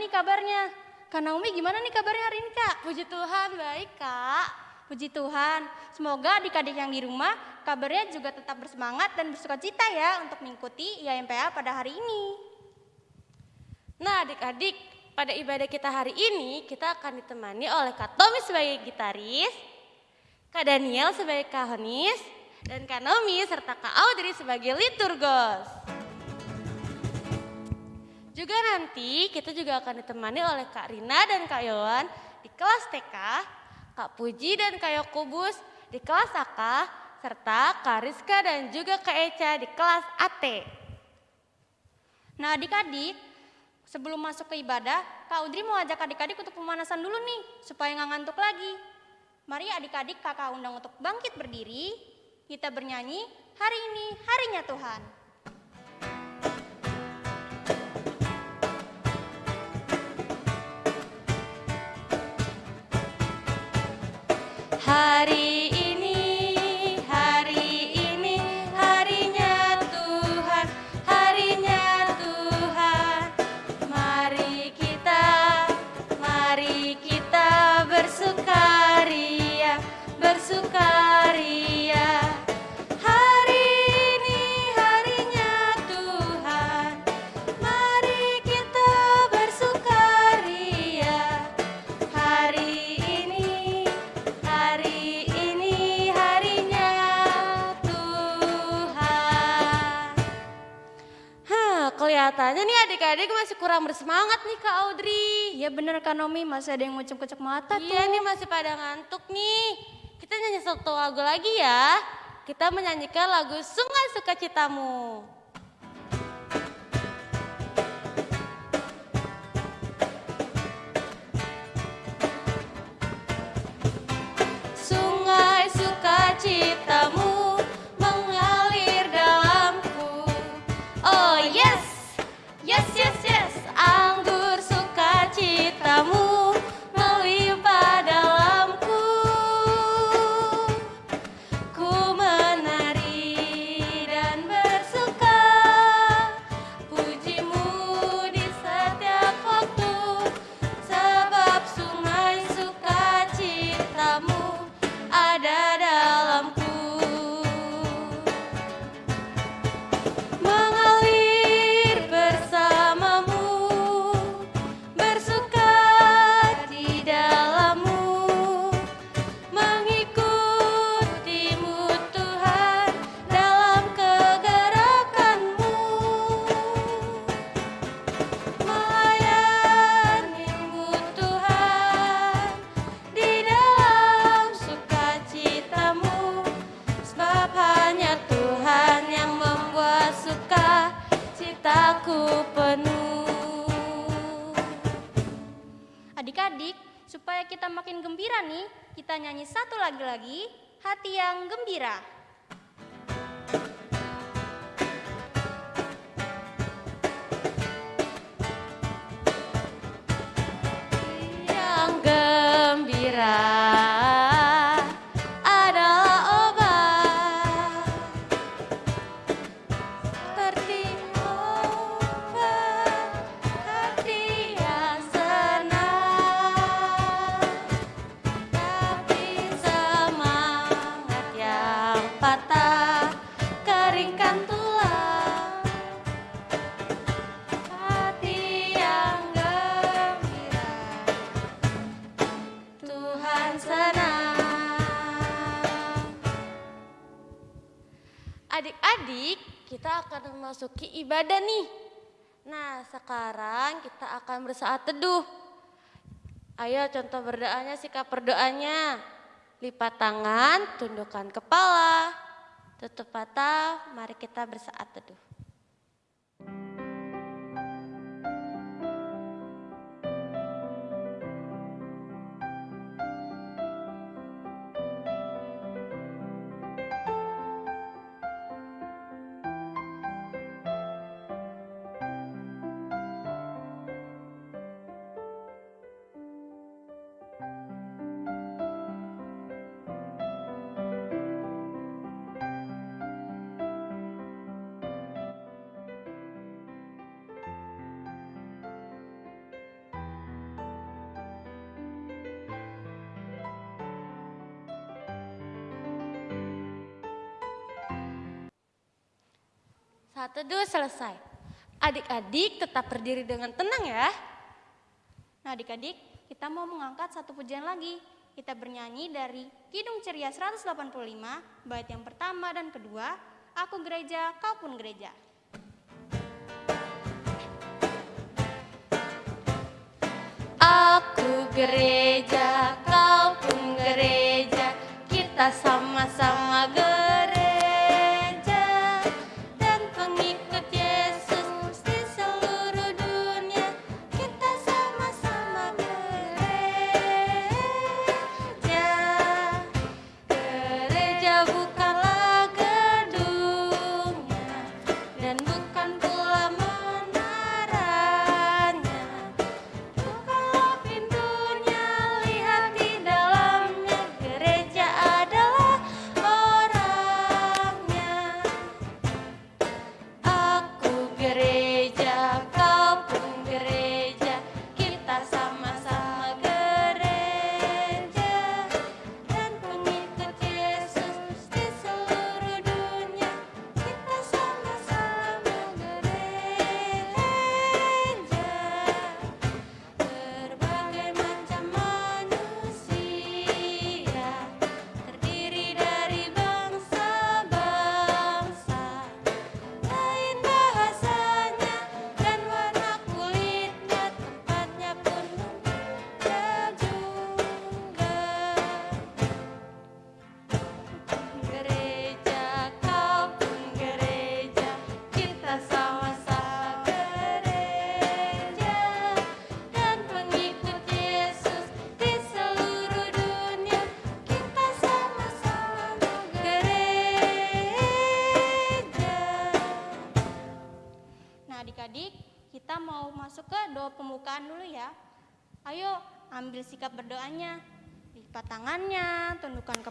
nih kabarnya? Kak Naomi gimana nih kabarnya hari ini kak? Puji Tuhan, baik kak. Puji Tuhan, semoga adik-adik yang di rumah kabarnya juga tetap bersemangat dan bersuka cita ya untuk mengikuti IMPA pada hari ini. Nah adik-adik, pada ibadah kita hari ini kita akan ditemani oleh Kak Tommy sebagai gitaris, Kak Daniel sebagai kahonis, dan Kak Nomi serta Kak Audrey sebagai liturgos. Juga nanti kita juga akan ditemani oleh Kak Rina dan Kak Yowan di kelas TK, Kak Puji dan Kak Yokubus di kelas AK, serta Kak Rizka dan juga Kak Eca di kelas AT. Nah adik-adik, sebelum masuk ke ibadah, Kak Audrey mau ajak adik-adik untuk pemanasan dulu nih, supaya nggak ngantuk lagi. Mari adik-adik kakak undang untuk bangkit berdiri, kita bernyanyi, hari ini harinya Tuhan. Kak Nomi, masih ada yang ngucap-ngucap mata Iya tuh. nih masih pada ngantuk nih. Kita nyanyi satu lagu lagi ya. Kita menyanyikan lagu Sungai Sukacitamu. Memasuki ibadah nih. Nah, sekarang kita akan bersaat teduh. Ayo contoh berdoanya, sikap berdoanya. Lipat tangan, tundukkan kepala, tutup mata, mari kita bersaat teduh. Saat teduh selesai. Adik-adik tetap berdiri dengan tenang ya. Nah adik-adik, kita mau mengangkat satu pujian lagi. Kita bernyanyi dari Kidung Ceria 185, bait yang pertama dan kedua, Aku gereja, kau pun gereja. Aku gereja, kau pun gereja, kita sama-sama gereja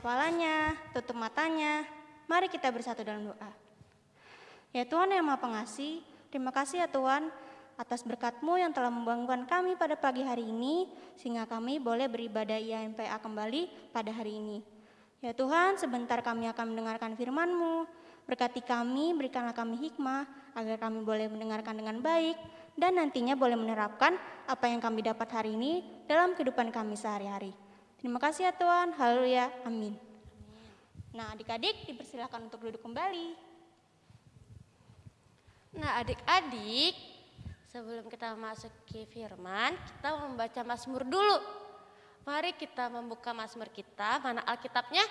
kepalanya, tutup matanya. Mari kita bersatu dalam doa. Ya Tuhan yang Maha Pengasih, terima kasih ya Tuhan atas berkat-Mu yang telah membangunkan kami pada pagi hari ini sehingga kami boleh beribadah IMPA kembali pada hari ini. Ya Tuhan, sebentar kami akan mendengarkan firman-Mu. Berkati kami, berikanlah kami hikmah agar kami boleh mendengarkan dengan baik dan nantinya boleh menerapkan apa yang kami dapat hari ini dalam kehidupan kami sehari-hari. Terima kasih ya Tuhan. Haleluya. Amin. Nah, adik-adik dipersilakan untuk duduk kembali. Nah, adik-adik, sebelum kita masuk ke firman, kita membaca Mazmur dulu. Mari kita membuka Mazmur kita, mana Alkitabnya?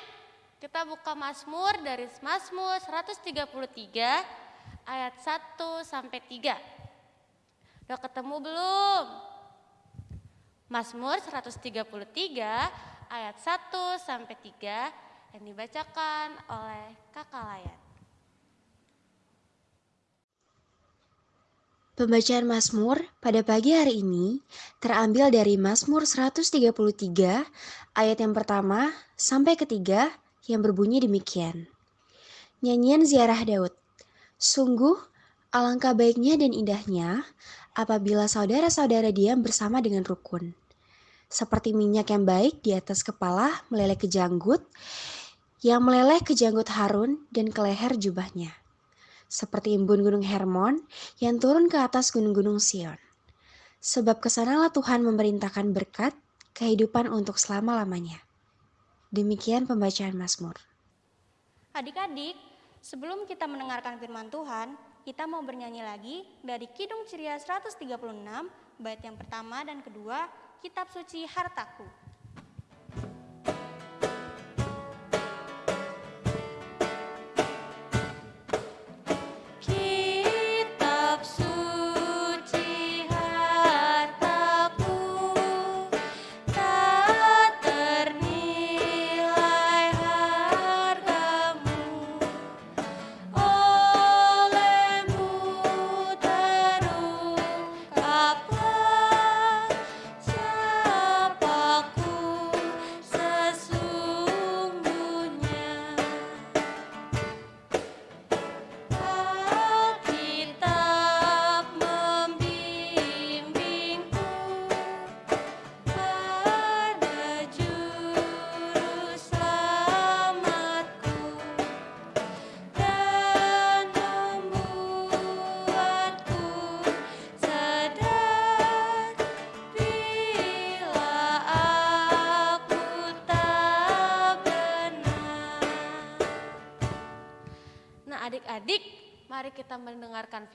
Kita buka Mazmur dari Mazmur 133 ayat 1 sampai 3. Udah ketemu belum? Mazmur 133 ayat 1 sampai 3 yang dibacakan oleh Kakak Layan. Pembacaan Mazmur pada pagi hari ini terambil dari Mazmur 133 ayat yang pertama sampai ketiga yang berbunyi demikian. Nyanyian ziarah Daud. Sungguh alangkah baiknya dan indahnya apabila saudara-saudara diam bersama dengan rukun. Seperti minyak yang baik di atas kepala meleleh ke janggut, yang meleleh ke janggut Harun dan ke leher jubahnya seperti embun gunung Hermon yang turun ke atas gunung-gunung Sion. Sebab ke sanalah Tuhan memerintahkan berkat kehidupan untuk selama-lamanya. Demikian pembacaan Mazmur. Adik-adik, sebelum kita mendengarkan firman Tuhan, kita mau bernyanyi lagi dari Kidung Ceria 136, bait yang pertama dan kedua, Kitab Suci Hartaku.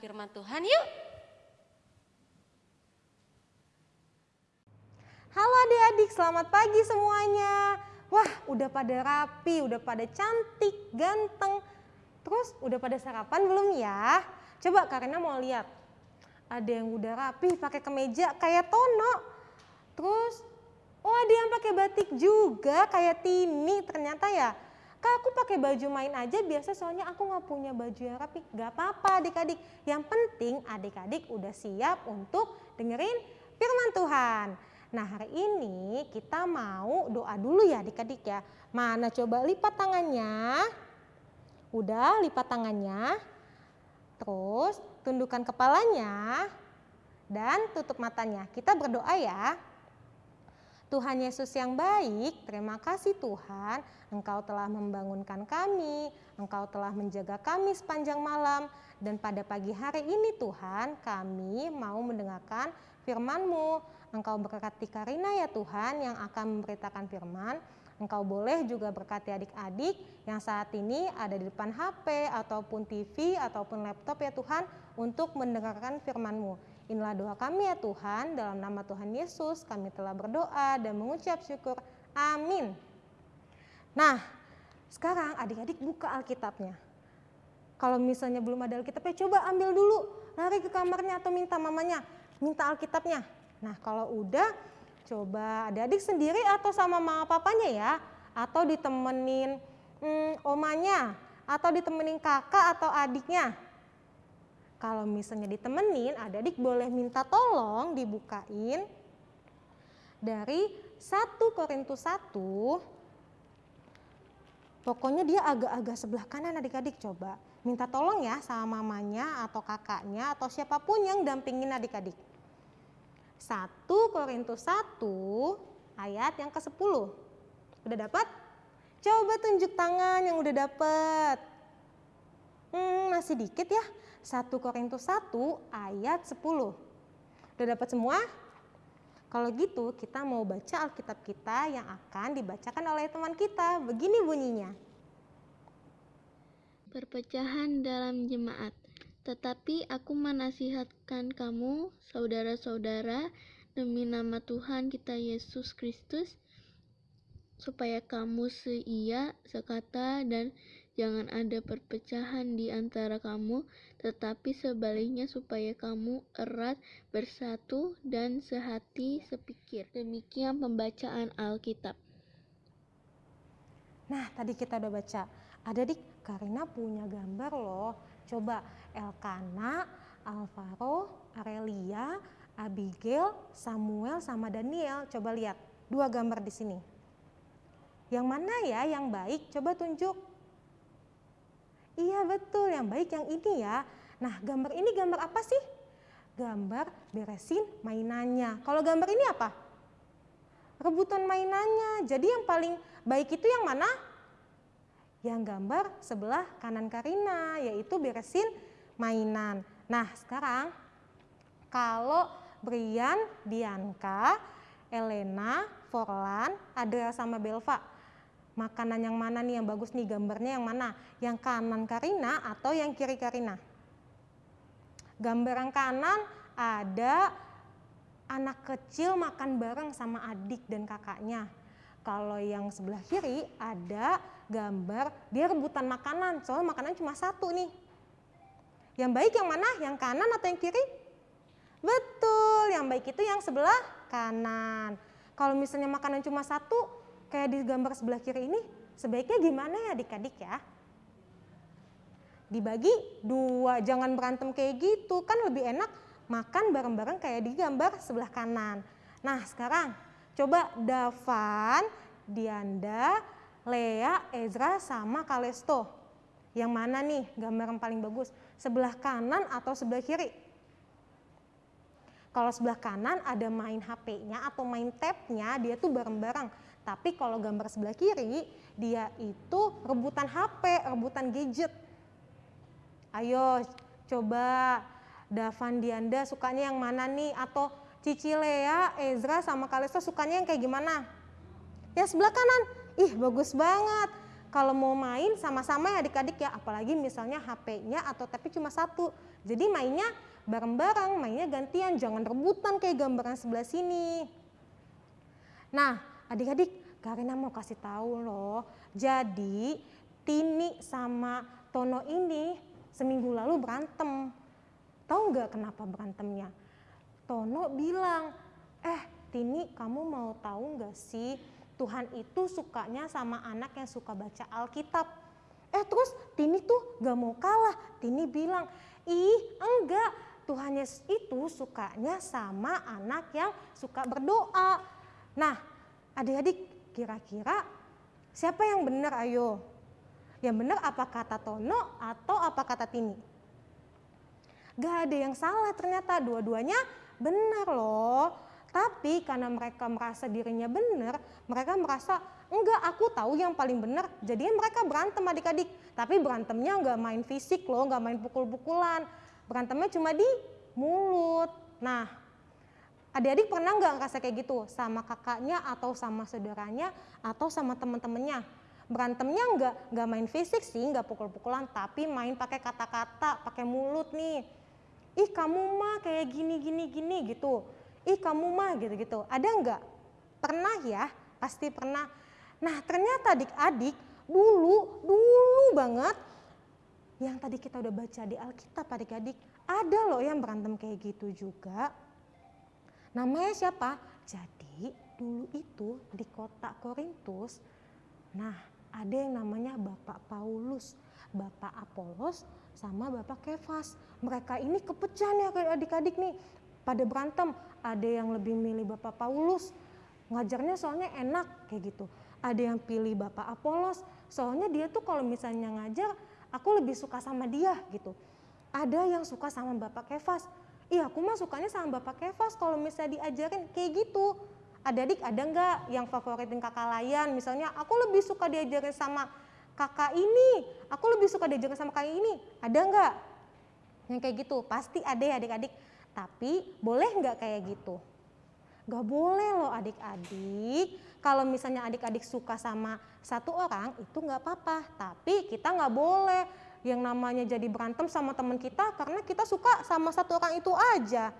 Firman Tuhan yuk. Halo adik-adik, selamat pagi semuanya. Wah, udah pada rapi, udah pada cantik, ganteng. Terus udah pada sarapan belum ya? Coba karena mau lihat. Ada yang udah rapi pakai kemeja kayak Tono. Terus oh ada yang pakai batik juga kayak Tini ternyata ya. Kak aku pakai baju main aja biasa soalnya aku nggak punya baju yang rapi. Gak apa-apa adik-adik. Yang penting adik-adik udah siap untuk dengerin firman Tuhan. Nah hari ini kita mau doa dulu ya adik-adik ya. Mana coba lipat tangannya. Udah lipat tangannya. Terus tundukkan kepalanya dan tutup matanya. Kita berdoa ya. Tuhan Yesus yang baik, terima kasih Tuhan, Engkau telah membangunkan kami, Engkau telah menjaga kami sepanjang malam, dan pada pagi hari ini Tuhan, kami mau mendengarkan firman-Mu. Engkau berkati Karina ya Tuhan yang akan memberitakan firman, Engkau boleh juga berkati adik-adik yang saat ini ada di depan HP ataupun TV ataupun laptop ya Tuhan untuk mendengarkan firman-Mu. Inilah doa kami ya Tuhan, dalam nama Tuhan Yesus kami telah berdoa dan mengucap syukur. Amin. Nah, sekarang adik-adik buka Alkitabnya. Kalau misalnya belum ada Alkitabnya, coba ambil dulu, lari ke kamarnya atau minta mamanya, minta Alkitabnya. Nah, kalau udah, coba adik-adik sendiri atau sama mama papanya ya, atau ditemenin hmm, omanya, atau ditemenin kakak atau adiknya. Kalau misalnya ditemenin, adik-adik boleh minta tolong dibukain dari 1 Korintus 1. Pokoknya dia agak-agak sebelah kanan adik-adik coba. Minta tolong ya sama mamanya atau kakaknya atau siapa pun yang dampingin adik-adik. 1 Korintus 1 ayat yang ke-10. Udah dapat? Coba tunjuk tangan yang udah dapat. Hmm, masih dikit ya. 1 Korintus 1 ayat 10. Udah dapat semua? Kalau gitu kita mau baca Alkitab kita yang akan dibacakan oleh teman kita. Begini bunyinya. Perpecahan dalam jemaat. Tetapi aku menasihatkan kamu, saudara-saudara, demi nama Tuhan kita Yesus Kristus, supaya kamu seia, sekata, dan Jangan ada perpecahan di antara kamu, tetapi sebaliknya supaya kamu erat bersatu dan sehati sepikir. Demikian pembacaan Alkitab. Nah, tadi kita udah baca. Ada dik, Karina punya gambar loh. Coba Elkana, Alvaro, Arelia, Abigail, Samuel, sama Daniel. Coba lihat dua gambar di sini. Yang mana ya yang baik? Coba tunjuk. Iya betul, yang baik yang ini ya. Nah gambar ini gambar apa sih? Gambar beresin mainannya. Kalau gambar ini apa? Rebutan mainannya. Jadi yang paling baik itu yang mana? Yang gambar sebelah kanan Karina, yaitu beresin mainan. Nah sekarang kalau Brian, Dianka, Elena, Forlan, Adria sama Belva makanan yang mana nih yang bagus nih gambarnya yang mana? Yang kanan Karina atau yang kiri Karina? Gambar yang kanan ada anak kecil makan bareng sama adik dan kakaknya. Kalau yang sebelah kiri ada gambar dia rebutan makanan, soalnya makanan cuma satu nih. Yang baik yang mana? Yang kanan atau yang kiri? Betul, yang baik itu yang sebelah kanan. Kalau misalnya makanan cuma satu, kayak di gambar sebelah kiri ini, sebaiknya gimana ya adik-adik ya? Dibagi dua, jangan berantem kayak gitu, kan lebih enak makan bareng-bareng kayak di gambar sebelah kanan. Nah sekarang coba Davan, Dianda, Lea, Ezra, sama Kalesto. Yang mana nih gambar yang paling bagus? Sebelah kanan atau sebelah kiri? Kalau sebelah kanan ada main HP-nya atau main tab-nya, dia tuh bareng-bareng. Tapi kalau gambar sebelah kiri, dia itu rebutan HP, rebutan gadget. Ayo coba Davan Dianda sukanya yang mana nih? Atau Cici Lea, Ezra sama Kalista sukanya yang kayak gimana? Yang sebelah kanan, ih bagus banget. kalau mau main sama-sama ya adik-adik ya, apalagi misalnya HP-nya atau tapi cuma satu. Jadi mainnya bareng-bareng, mainnya gantian, jangan rebutan kayak gambaran sebelah sini. Nah, adik-adik, Karina mau kasih tahu loh. Jadi Tini sama Tono ini seminggu lalu berantem. Tahu nggak kenapa berantemnya? Tono bilang, eh Tini kamu mau tahu nggak sih Tuhan itu sukanya sama anak yang suka baca Alkitab. Eh terus Tini tuh gak mau kalah. Tini bilang, ih enggak Tuhan Yesus itu sukanya sama anak yang suka berdoa. Nah adik-adik kira-kira siapa yang benar ayo? Yang benar apa kata Tono atau apa kata Tini? Gak ada yang salah ternyata dua-duanya benar loh. Tapi karena mereka merasa dirinya benar, mereka merasa enggak aku tahu yang paling benar. Jadinya mereka berantem adik-adik. Tapi berantemnya enggak main fisik loh, enggak main pukul-pukulan. Berantemnya cuma di mulut. Nah, adik-adik pernah nggak ngerasa kayak gitu sama kakaknya atau sama saudaranya atau sama teman-temannya? Berantemnya enggak nggak main fisik sih, enggak pukul-pukulan, tapi main pakai kata-kata, pakai mulut nih. Ih kamu mah kayak gini gini gini gitu ih kamu mah gitu-gitu. Ada enggak? Pernah ya? Pasti pernah. Nah ternyata adik-adik dulu, dulu banget yang tadi kita udah baca di Alkitab adik-adik, ada loh yang berantem kayak gitu juga. Namanya siapa? Jadi dulu itu di kota Korintus, nah ada yang namanya Bapak Paulus, Bapak Apolos, sama Bapak Kefas. Mereka ini kepecah nih adik-adik nih pada berantem. Ada yang lebih milih Bapak Paulus, ngajarnya soalnya enak kayak gitu. Ada yang pilih Bapak Apolos, soalnya dia tuh kalau misalnya ngajar, aku lebih suka sama dia gitu. Ada yang suka sama Bapak Kefas, iya aku mah sukanya sama Bapak Kefas kalau misalnya diajarin kayak gitu. Adik-adik ada nggak yang favoritin kakak layan? Misalnya aku lebih suka diajarin sama kakak ini, aku lebih suka diajarin sama kakak ini. Ada nggak? Yang kayak gitu, pasti ada ya adik-adik. Tapi boleh nggak kayak gitu? Gak boleh loh adik-adik. Kalau misalnya adik-adik suka sama satu orang itu nggak apa-apa. Tapi kita nggak boleh yang namanya jadi berantem sama teman kita karena kita suka sama satu orang itu aja.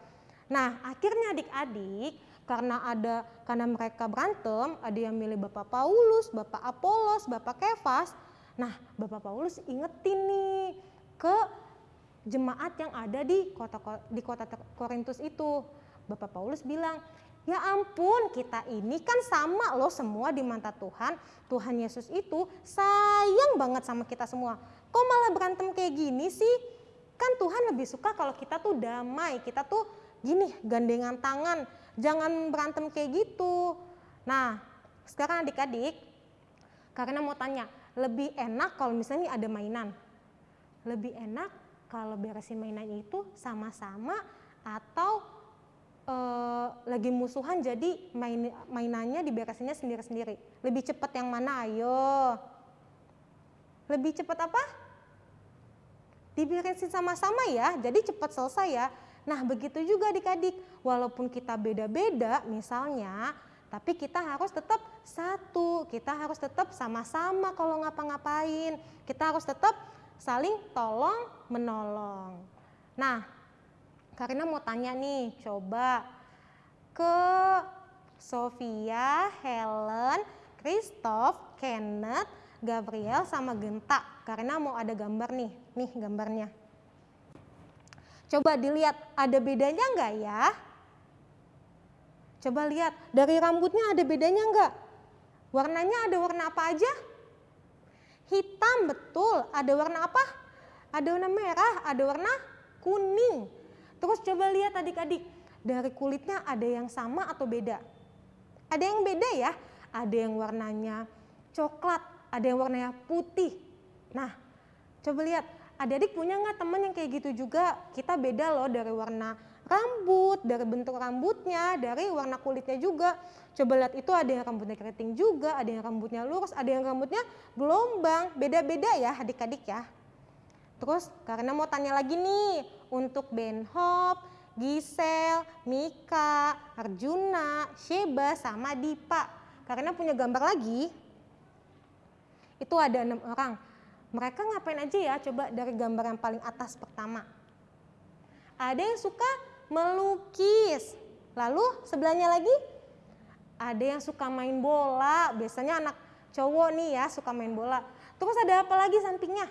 Nah akhirnya adik-adik karena ada karena mereka berantem ada yang milih Bapak Paulus, Bapak Apolos, Bapak Kefas. Nah Bapak Paulus ingetin nih ke jemaat yang ada di kota di kota Korintus itu. Bapak Paulus bilang, "Ya ampun, kita ini kan sama loh semua di mata Tuhan. Tuhan Yesus itu sayang banget sama kita semua. Kok malah berantem kayak gini sih? Kan Tuhan lebih suka kalau kita tuh damai, kita tuh gini, gandengan tangan. Jangan berantem kayak gitu." Nah, sekarang adik-adik, karena mau tanya, lebih enak kalau misalnya ada mainan? Lebih enak kalau beresin mainan itu sama-sama atau e, lagi musuhan jadi main mainannya diberesinnya sendiri-sendiri. Lebih cepat yang mana? Ayo. Lebih cepat apa? Diberesin sama-sama ya, jadi cepat selesai ya. Nah begitu juga adik-adik, walaupun kita beda-beda misalnya, tapi kita harus tetap satu, kita harus tetap sama-sama kalau ngapa-ngapain. Kita harus tetap saling tolong menolong. Nah, Karina mau tanya nih, coba ke Sofia, Helen, Christoph, Kenneth, Gabriel sama Genta. Karena mau ada gambar nih, nih gambarnya. Coba dilihat ada bedanya enggak ya? Coba lihat dari rambutnya ada bedanya enggak? Warnanya ada warna apa aja? Hitam betul. Ada warna apa? Ada warna merah, ada warna kuning. Terus coba lihat adik-adik, dari kulitnya ada yang sama atau beda? Ada yang beda ya, ada yang warnanya coklat, ada yang warnanya putih. Nah, coba lihat, adik-adik punya nggak teman yang kayak gitu juga? Kita beda loh dari warna rambut, dari bentuk rambutnya, dari warna kulitnya juga. Coba lihat itu ada yang rambutnya keriting juga, ada yang rambutnya lurus, ada yang rambutnya gelombang. Beda-beda ya adik-adik ya. Terus karena mau tanya lagi nih untuk Ben Hop, Gisel, Mika, Arjuna, Sheba, sama Dipa. Karena punya gambar lagi. Itu ada enam orang. Mereka ngapain aja ya? Coba dari gambar yang paling atas pertama. Ada yang suka melukis. Lalu sebelahnya lagi ada yang suka main bola. Biasanya anak cowok nih ya suka main bola. Terus ada apa lagi sampingnya?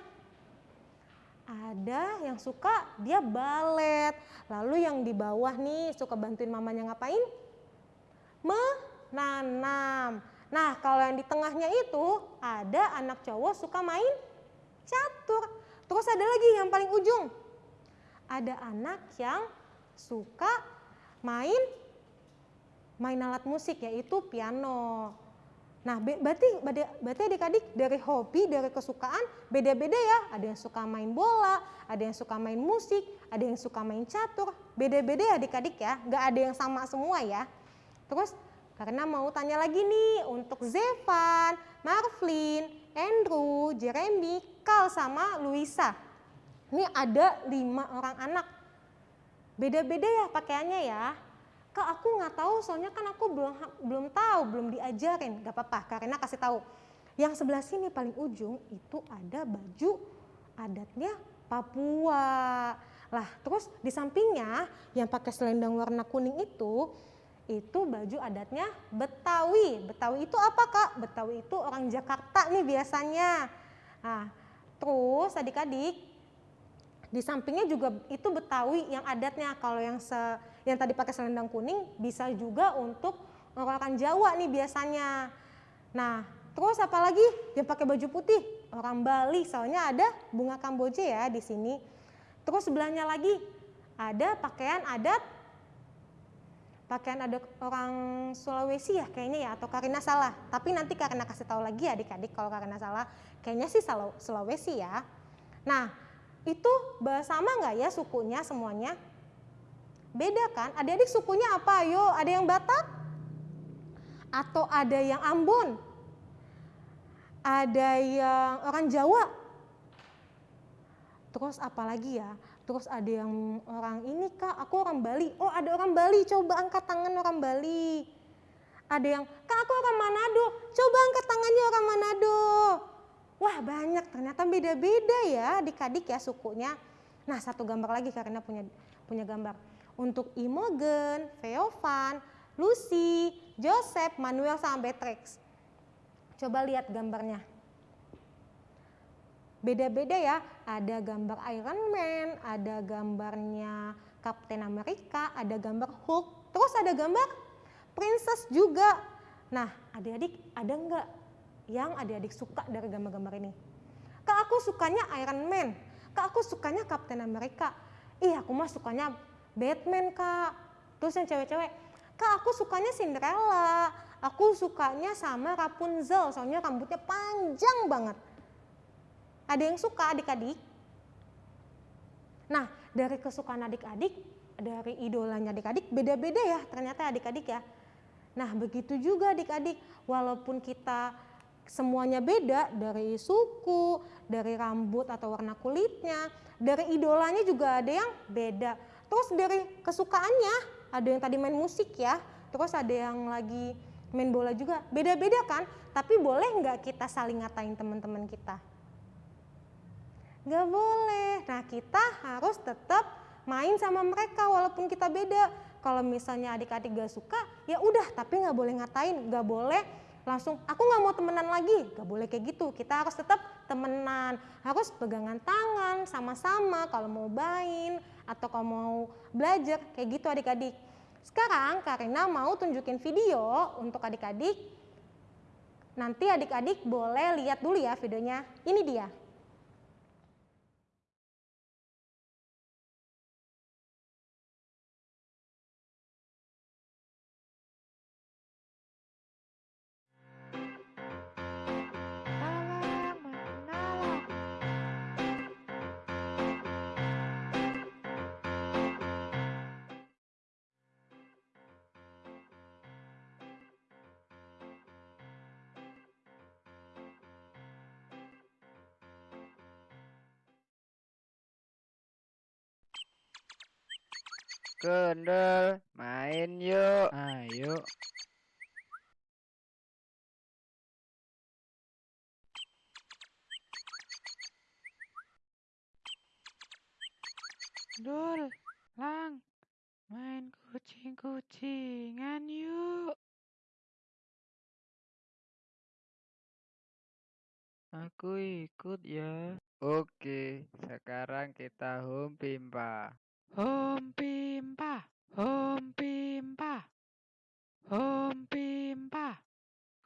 Ada yang suka dia balet. Lalu yang di bawah nih suka bantuin mamanya ngapain? Menanam. Nah kalau yang di tengahnya itu ada anak cowok suka main catur. Terus ada lagi yang paling ujung. Ada anak yang suka main main alat musik yaitu piano. Nah, be- berarti berarti adik-adik dari hobi, dari kesukaan beda-beda ya. Ada yang suka main bola, ada yang suka main musik, ada yang suka main catur. Beda-beda ya adik-adik ya, nggak ada yang sama semua ya. Terus karena mau tanya lagi nih untuk Zevan, Marvin, Andrew, Jeremy, Kal sama Luisa. Ini ada lima orang anak. Beda-beda ya pakaiannya ya. Kak aku nggak tahu soalnya kan aku belum belum tahu, belum diajarin. Gak apa-apa, karena kasih tahu. Yang sebelah sini paling ujung itu ada baju adatnya Papua. Lah, terus di sampingnya yang pakai selendang warna kuning itu itu baju adatnya Betawi. Betawi itu apa kak? Betawi itu orang Jakarta nih biasanya. Nah, terus adik-adik di sampingnya juga itu Betawi yang adatnya. Kalau yang se, yang tadi pakai selendang kuning bisa juga untuk orang Jawa nih biasanya. Nah, terus apalagi yang pakai baju putih? Orang Bali, soalnya ada bunga kamboja ya di sini. Terus sebelahnya lagi ada pakaian adat pakaian adat orang Sulawesi ya kayaknya ya atau Karina salah. Tapi nanti Karina kasih tahu lagi ya adik-adik kalau Karina salah. Kayaknya sih Sulawesi ya. Nah, itu sama nggak ya sukunya semuanya? Beda kan? Adik-adik sukunya apa? Ayo, ada yang Batak? Atau ada yang Ambon? Ada yang orang Jawa? Terus apa lagi ya? Terus ada yang orang ini kak, aku orang Bali. Oh ada orang Bali, coba angkat tangan orang Bali. Ada yang, kak aku orang Manado, coba angkat tangannya orang Manado. Wah banyak, ternyata beda-beda ya adik-adik ya sukunya. Nah satu gambar lagi karena punya punya gambar. Untuk Imogen, Feovan, Lucy, Joseph, Manuel sama Beatrix. Coba lihat gambarnya. Beda-beda ya, ada gambar Iron Man, ada gambarnya Captain America, ada gambar Hulk, terus ada gambar Princess juga. Nah adik-adik ada nggak yang adik-adik suka dari gambar-gambar ini? Kak aku sukanya Iron Man, kak aku sukanya Captain America. Ih aku mah sukanya Batman kak. Terus yang cewek-cewek, kak aku sukanya Cinderella, aku sukanya sama Rapunzel, soalnya rambutnya panjang banget. Ada yang suka adik-adik? Nah, dari kesukaan adik-adik, dari idolanya adik-adik, beda-beda ya ternyata adik-adik ya. Nah, begitu juga adik-adik, walaupun kita semuanya beda dari suku, dari rambut atau warna kulitnya, dari idolanya juga ada yang beda. Terus dari kesukaannya, ada yang tadi main musik ya, terus ada yang lagi main bola juga, beda-beda kan? Tapi boleh nggak kita saling ngatain teman-teman kita? Nggak boleh. Nah kita harus tetap main sama mereka walaupun kita beda. Kalau misalnya adik-adik gak suka, ya udah tapi nggak boleh ngatain, nggak boleh langsung aku nggak mau temenan lagi, nggak boleh kayak gitu. Kita harus tetap temenan, harus pegangan tangan sama-sama kalau mau main atau kalau mau belajar kayak gitu adik-adik. Sekarang Karina mau tunjukin video untuk adik-adik. Nanti adik-adik boleh lihat dulu ya videonya. Ini dia. Kendel, main yuk. Ayo. Dul, Lang, main kucing-kucingan yuk. Aku ikut ya. Oke, sekarang kita home pimpa. Home pimpa, home pimpa, home pimpa.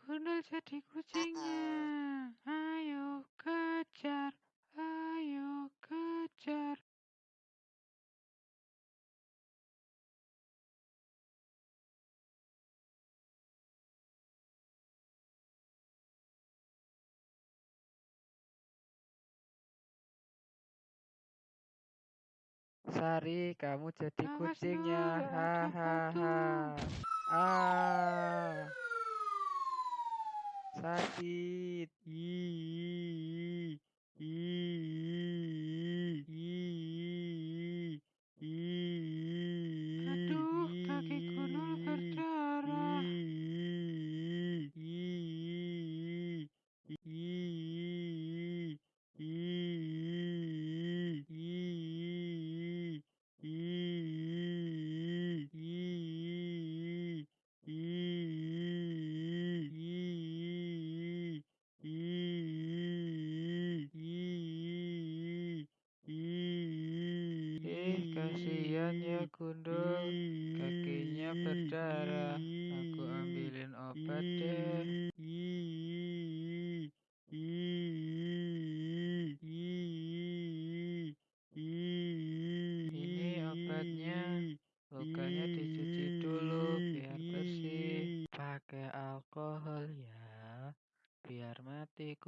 Gundul jadi kucingnya. Ayo kejar, ayo kejar. Sari, kamu jadi Awas, kucingnya. Ada Hahaha. Ah. Sakit. Ih. Ih.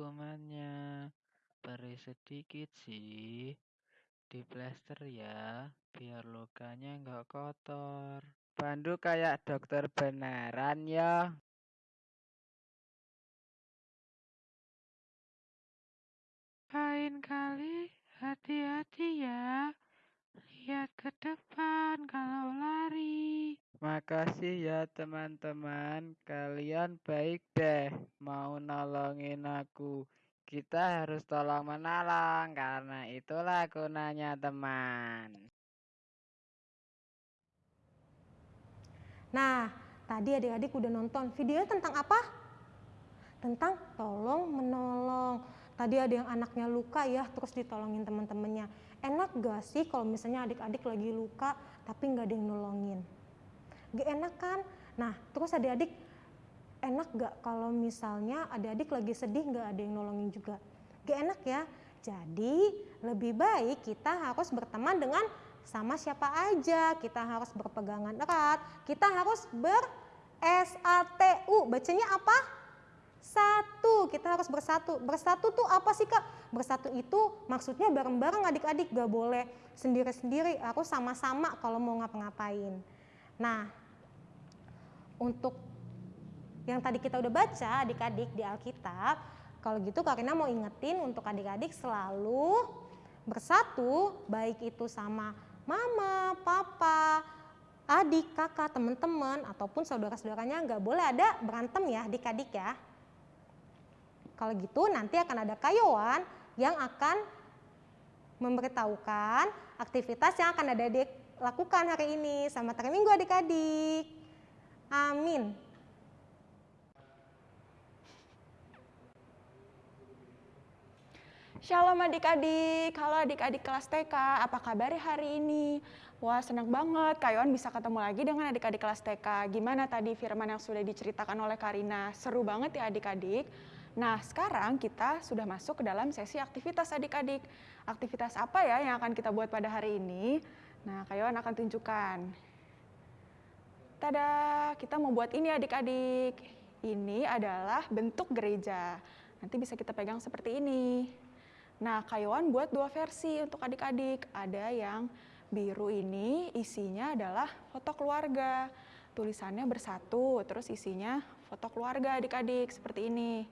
Kumannya. Beri sedikit sih. Di plester ya. Biar lukanya nggak kotor. Pandu kayak dokter beneran ya. Lain kali hati-hati ya. Lihat ke depan kalau lari. Makasih ya teman-teman, kalian baik deh mau nolongin aku. Kita harus tolong menolong karena itulah gunanya teman. Nah, tadi adik-adik udah nonton video tentang apa? Tentang tolong menolong. Tadi ada yang anaknya luka ya, terus ditolongin teman-temannya. Enak gak sih kalau misalnya adik-adik lagi luka tapi nggak ada yang nolongin? Gak enak kan? Nah, terus adik-adik enak gak kalau misalnya adik-adik lagi sedih nggak ada yang nolongin juga? Gak enak ya? Jadi lebih baik kita harus berteman dengan sama siapa aja, kita harus berpegangan erat, kita harus ber SATU. Bacanya apa? Satu, kita harus bersatu. Bersatu tuh apa sih kak? Bersatu itu maksudnya bareng-bareng adik-adik, gak boleh sendiri-sendiri, harus sama-sama kalau mau ngapa-ngapain. Nah, untuk yang tadi kita udah baca adik-adik di Alkitab, kalau gitu Kak Rina mau ingetin untuk adik-adik selalu bersatu, baik itu sama mama, papa, adik, kakak, teman-teman, ataupun saudara-saudaranya nggak boleh ada berantem ya adik-adik ya. Kalau gitu nanti akan ada kayowan yang akan memberitahukan aktivitas yang akan ada adik lakukan hari ini. Selamat hari Minggu adik-adik. Amin. Shalom adik-adik, halo adik-adik kelas TK, apa kabar hari ini? Wah senang banget Kak bisa ketemu lagi dengan adik-adik kelas TK. Gimana tadi firman yang sudah diceritakan oleh Karina? Seru banget ya adik-adik. Nah sekarang kita sudah masuk ke dalam sesi aktivitas adik-adik. Aktivitas apa ya yang akan kita buat pada hari ini? Nah Kak akan tunjukkan. Tada, kita mau buat ini adik-adik. Ini adalah bentuk gereja. Nanti bisa kita pegang seperti ini. Nah, Kayuan buat dua versi untuk adik-adik. Ada yang biru ini isinya adalah foto keluarga. Tulisannya bersatu, terus isinya foto keluarga adik-adik seperti ini.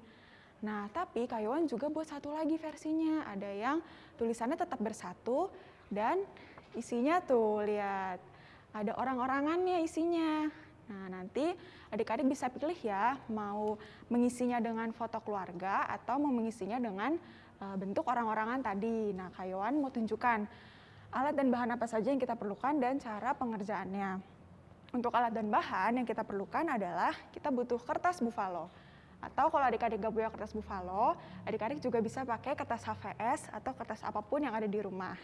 Nah, tapi Kayuan juga buat satu lagi versinya. Ada yang tulisannya tetap bersatu dan isinya tuh lihat ada orang-orangannya isinya. Nah, nanti adik-adik bisa pilih ya mau mengisinya dengan foto keluarga atau mau mengisinya dengan uh, bentuk orang-orangan tadi. Nah, Kayoan mau tunjukkan alat dan bahan apa saja yang kita perlukan dan cara pengerjaannya. Untuk alat dan bahan yang kita perlukan adalah kita butuh kertas buffalo. Atau kalau adik-adik gak punya kertas buffalo, adik-adik juga bisa pakai kertas HVS atau kertas apa pun yang ada di rumah.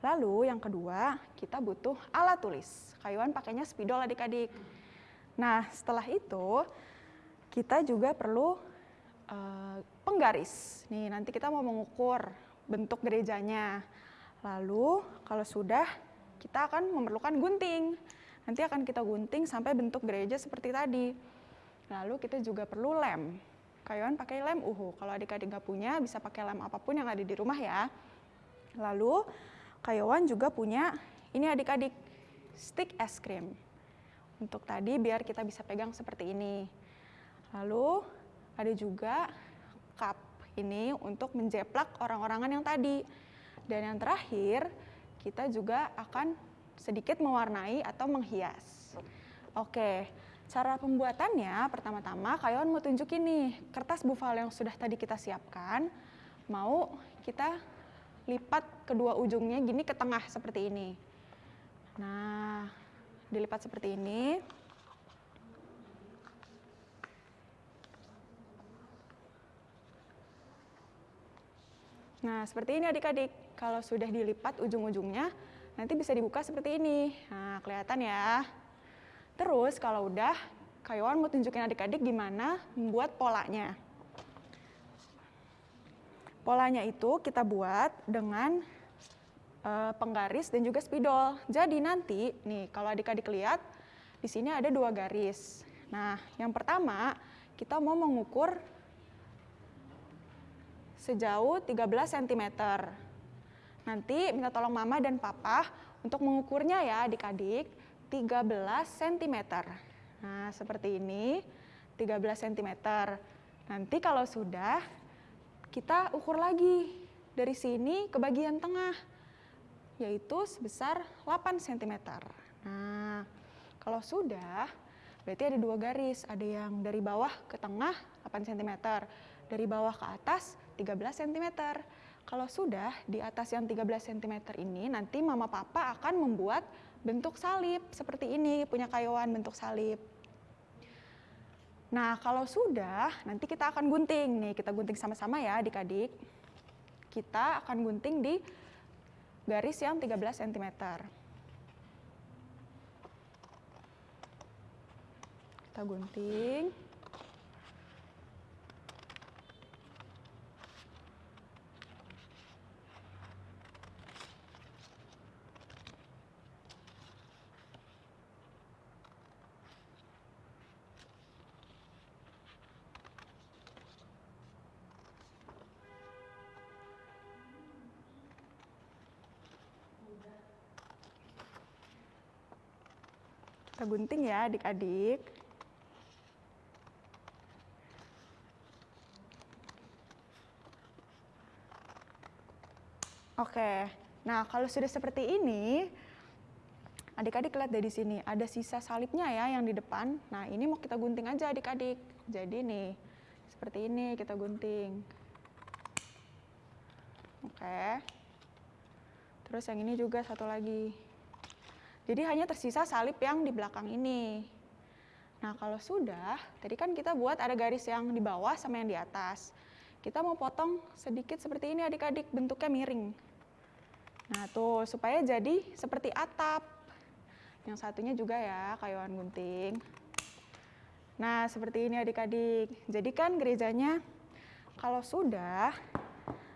Lalu yang kedua, kita butuh alat tulis. Kayuan pakainya spidol adik-adik. Nah, setelah itu kita juga perlu uh, penggaris. Nih, nanti kita mau mengukur bentuk gerejanya. Lalu kalau sudah, kita akan memerlukan gunting. Nanti akan kita gunting sampai bentuk gereja seperti tadi. Lalu kita juga perlu lem. Kayuan pakai lem uhu. Kalau adik-adik nggak punya, bisa pakai lem apa pun yang ada di rumah ya. Lalu Kayawan juga punya ini adik-adik stick es krim. Untuk tadi biar kita bisa pegang seperti ini. Lalu ada juga cup ini untuk menjeplak orang-orangan yang tadi. Dan yang terakhir, kita juga akan sedikit mewarnai atau menghias. Oke, cara pembuatannya pertama-tama Kayawan mau tunjukin nih kertas buffalo yang sudah tadi kita siapkan. Mau kita lipat kedua ujungnya gini ke tengah seperti ini. Nah, dilipat seperti ini. Nah, seperti ini adik-adik. Kalau sudah dilipat ujung-ujungnya, nanti bisa dibuka seperti ini. Nah, kelihatan ya. Terus kalau udah, Kayuan mau tunjukin adik-adik gimana membuat polanya. Polanya itu kita buat dengan uh, penggaris dan juga spidol. Jadi nanti, nih kalau adik-adik lihat, di sini ada dua garis. Nah, yang pertama kita mau mengukur sejauh 13 cm. Nanti minta tolong mama dan papa untuk mengukurnya ya adik-adik 13 cm. Nah, seperti ini 13 cm. Nanti kalau sudah kita ukur lagi dari sini ke bagian tengah, yaitu sebesar 8 cm. Nah, kalau sudah, berarti ada dua garis. Ada yang dari bawah ke tengah 8 cm, dari bawah ke atas 13 cm. Kalau sudah di atas yang 13 cm ini, nanti mama papa akan membuat bentuk salib seperti ini, punya kayuan bentuk salib. Nah, kalau sudah, nanti kita akan gunting. Nih, kita gunting sama-sama ya adik-adik. Kita akan gunting di garis yang 13 cm. Kita gunting. Kita gunting ya adik-adik. Oke, nah kalau sudah seperti ini, adik-adik lihat dari sini, ada sisa salibnya ya yang di depan. Nah ini mau kita gunting aja adik-adik. Jadi nih, seperti ini kita gunting. Oke. Terus yang ini juga satu lagi. Jadi hanya tersisa salib yang di belakang ini. Nah kalau sudah, tadi kan kita buat ada garis yang di bawah sama yang di atas. Kita mau potong sedikit seperti ini adik-adik, bentuknya miring. Nah tuh, supaya jadi seperti atap. Yang satunya juga ya, kayuan gunting. Nah seperti ini adik-adik. Jadi kan gerejanya kalau sudah,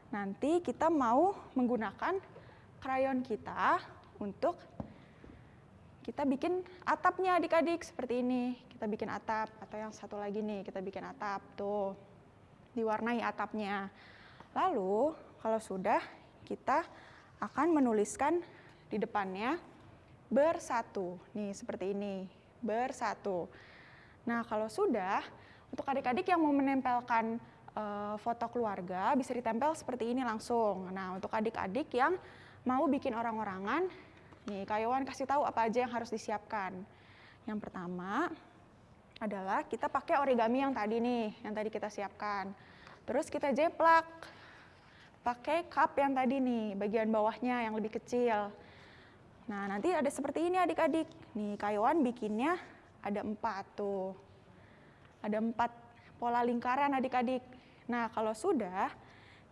nanti kita mau menggunakan krayon kita untuk kita bikin atapnya adik-adik seperti ini. Kita bikin atap atau yang satu lagi nih, kita bikin atap tuh. Diwarnai atapnya. Lalu kalau sudah kita akan menuliskan di depannya bersatu. Nih seperti ini, bersatu. Nah, kalau sudah untuk adik-adik yang mau menempelkan uh, foto keluarga bisa ditempel seperti ini langsung. Nah, untuk adik-adik yang mau bikin orang-orangan Nih, Kayuan kasih tahu apa aja yang harus disiapkan. Yang pertama adalah kita pakai origami yang tadi nih, yang tadi kita siapkan. Terus kita jeplak. pakai cup yang tadi nih, bagian bawahnya yang lebih kecil. Nah, nanti ada seperti ini adik-adik. Nih, Kayuan bikinnya ada empat tuh. Ada empat pola lingkaran adik-adik. Nah, kalau sudah,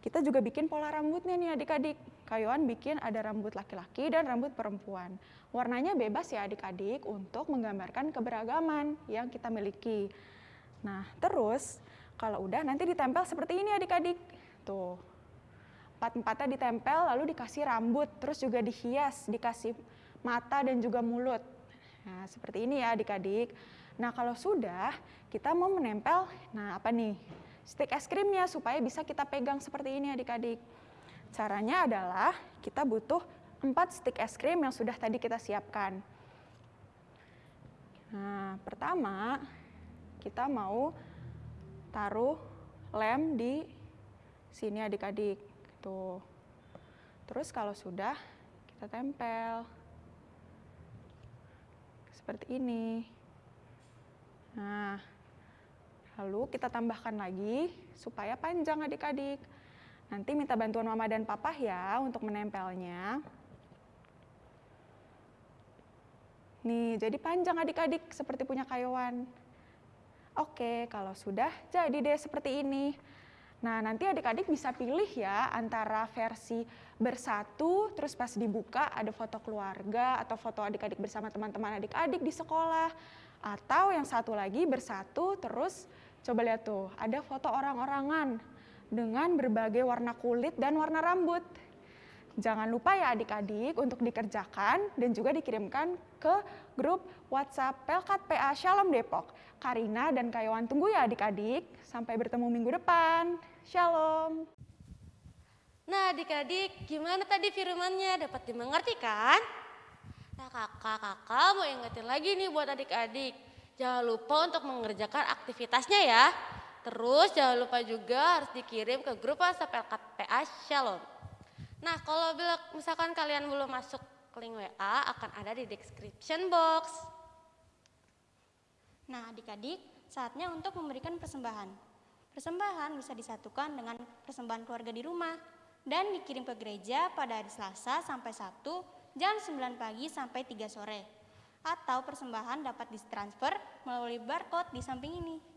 kita juga bikin pola rambutnya nih adik-adik. Kayuan bikin ada rambut laki-laki dan rambut perempuan. Warnanya bebas ya adik-adik untuk menggambarkan keberagaman yang kita miliki. Nah, terus kalau udah nanti ditempel seperti ini adik-adik. Tuh, empat-empatnya ditempel lalu dikasih rambut, terus juga dihias, dikasih mata dan juga mulut. Nah, seperti ini ya adik-adik. Nah, kalau sudah, kita mau menempel, nah apa nih? Stick es krimnya supaya bisa kita pegang seperti ini adik-adik. Caranya adalah kita butuh 4 stick es krim yang sudah tadi kita siapkan. Nah, pertama kita mau taruh lem di sini adik-adik. Tuh. Terus kalau sudah, kita tempel. Seperti ini. Nah, lalu kita tambahkan lagi supaya panjang adik-adik. Nanti minta bantuan mama dan papa ya untuk menempelnya. Nih, jadi panjang adik-adik seperti punya kayuan. Oke, kalau sudah jadi deh seperti ini. Nah, nanti adik-adik bisa pilih ya antara versi bersatu, terus pas dibuka ada foto keluarga atau foto adik-adik bersama teman-teman adik-adik di sekolah. Atau yang satu lagi bersatu, terus coba lihat tuh, ada foto orang-orangan dengan berbagai warna kulit dan warna rambut. Jangan lupa ya adik-adik untuk dikerjakan dan juga dikirimkan ke grup WhatsApp Pelkat PA Shalom Depok. Karina dan Kayawan tunggu ya adik-adik. Sampai bertemu minggu depan. Shalom. Nah adik-adik, gimana tadi firmannya? Dapat dimengerti kan? Nah kakak-kakak mau ingetin lagi nih buat adik-adik. Jangan lupa untuk mengerjakan aktivitasnya ya. Terus jangan lupa juga harus dikirim ke grup WhatsApp LKPA Shalom. Nah kalau bila misalkan kalian belum masuk ke link WA akan ada di description box. Nah, adik-adik, saatnya untuk memberikan persembahan. Persembahan bisa disatukan dengan persembahan keluarga di rumah dan dikirim ke gereja pada hari Selasa sampai Sabtu jam 9 pagi sampai 3 sore. Atau persembahan dapat ditransfer melalui barcode di samping ini.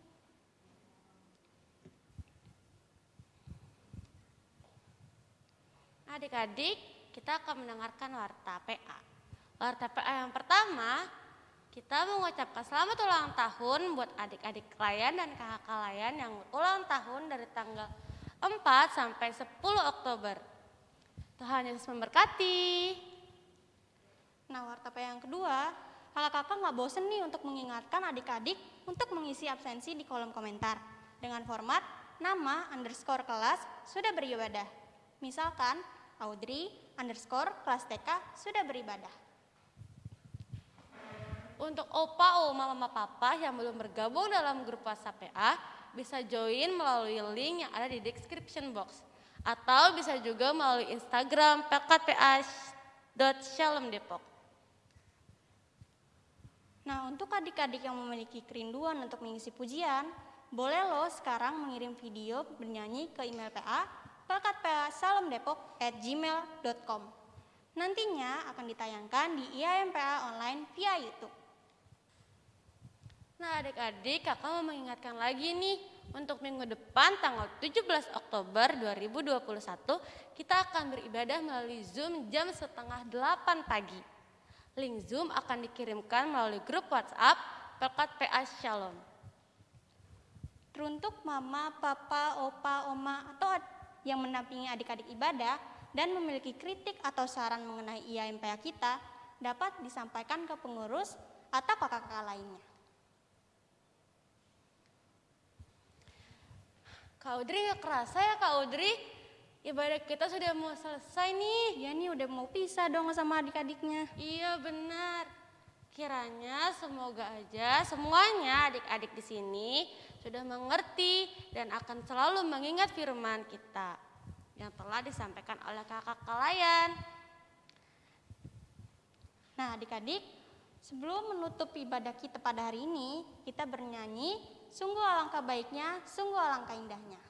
Adik-adik, kita akan mendengarkan warta PA. Warta PA yang pertama, kita mengucapkan selamat ulang tahun buat adik-adik layan dan kakak layan yang ulang tahun dari tanggal 4 sampai 10 Oktober. Tuhan Yesus memberkati. Nah, warta PA yang kedua, kakak-kakak nggak bosen nih untuk mengingatkan adik-adik untuk mengisi absensi di kolom komentar dengan format nama underscore kelas sudah beribadah. Misalkan, Audrey underscore kelas TK sudah beribadah. Untuk opa, oma, mama, papa yang belum bergabung dalam grup WhatsApp PA, bisa join melalui link yang ada di description box. Atau bisa juga melalui Instagram pekatpa.shalomdepok. Nah, untuk adik-adik yang memiliki kerinduan untuk mengisi pujian, boleh lo sekarang mengirim video bernyanyi ke email PA pelkatpa.salamdepok@gmail.com. Nantinya akan ditayangkan di IAMPA online via YouTube. Nah adik-adik kakak mau mengingatkan lagi nih untuk minggu depan tanggal 17 Oktober 2021 kita akan beribadah melalui Zoom jam setengah 8 pagi. Link Zoom akan dikirimkan melalui grup WhatsApp Pelkat PA Shalom. Teruntuk mama, papa, opa, oma, atau yang menampingi adik-adik ibadah dan memiliki kritik atau saran mengenai IAMPA kita dapat disampaikan ke pengurus atau kakak-kakak lainnya. Kak Audrey gak kerasa ya Kak Audrey? Ibadah kita sudah mau selesai nih. Ya nih udah mau pisah dong sama adik-adiknya. Iya benar. Kiranya semoga aja semuanya adik-adik di sini sudah mengerti dan akan selalu mengingat firman kita yang telah disampaikan oleh kakak kalian. Nah adik-adik, sebelum menutup ibadah kita pada hari ini, kita bernyanyi, sungguh alangkah baiknya, sungguh alangkah indahnya.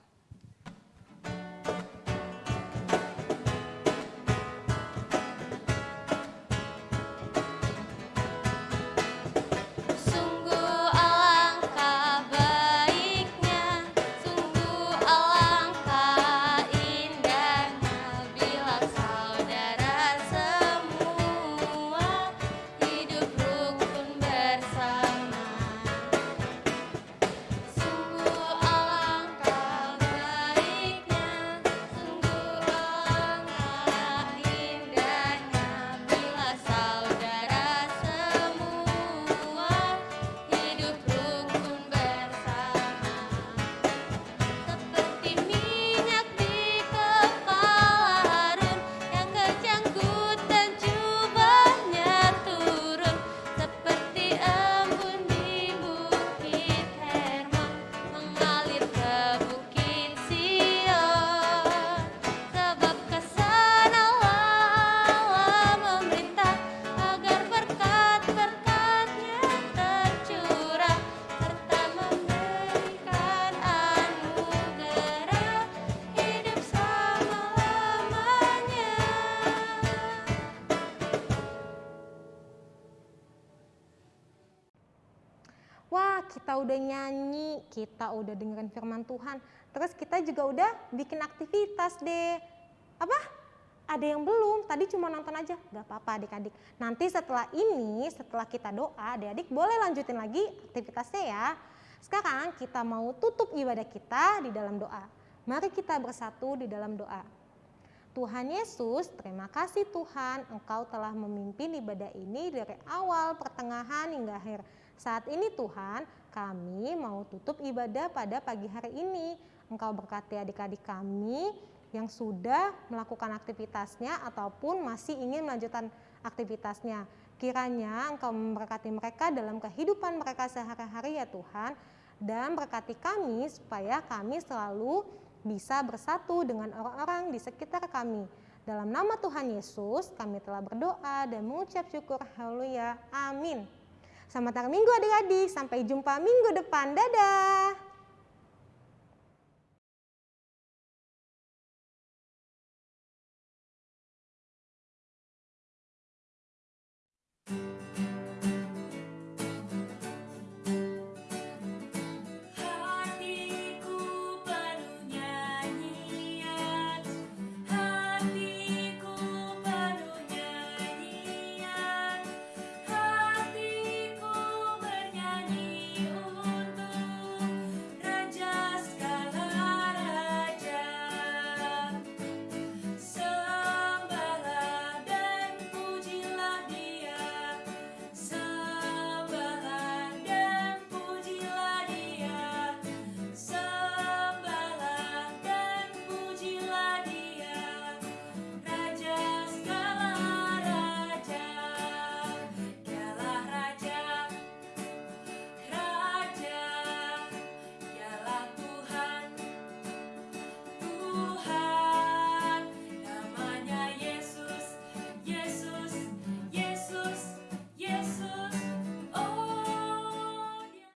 Kita udah dengerin firman Tuhan. Terus kita juga udah bikin aktivitas deh. Apa? Ada yang belum, tadi cuma nonton aja, gak apa-apa adik-adik. Nanti setelah ini, setelah kita doa, adik-adik boleh lanjutin lagi aktivitasnya ya. Sekarang kita mau tutup ibadah kita di dalam doa. Mari kita bersatu di dalam doa. Tuhan Yesus, terima kasih Tuhan, Engkau telah memimpin ibadah ini dari awal, pertengahan, hingga akhir. Saat ini Tuhan, kami mau tutup ibadah pada pagi hari ini. Engkau berkati adik-adik kami yang sudah melakukan aktivitasnya ataupun masih ingin melanjutkan aktivitasnya. Kiranya Engkau memberkati mereka dalam kehidupan mereka sehari-hari ya Tuhan. Dan berkati kami supaya kami selalu bisa bersatu dengan orang-orang di sekitar kami. Dalam nama Tuhan Yesus kami telah berdoa dan mengucap syukur. Haleluya. Amin. Selamat hari Minggu adik-adik. Sampai jumpa minggu depan. Dadah.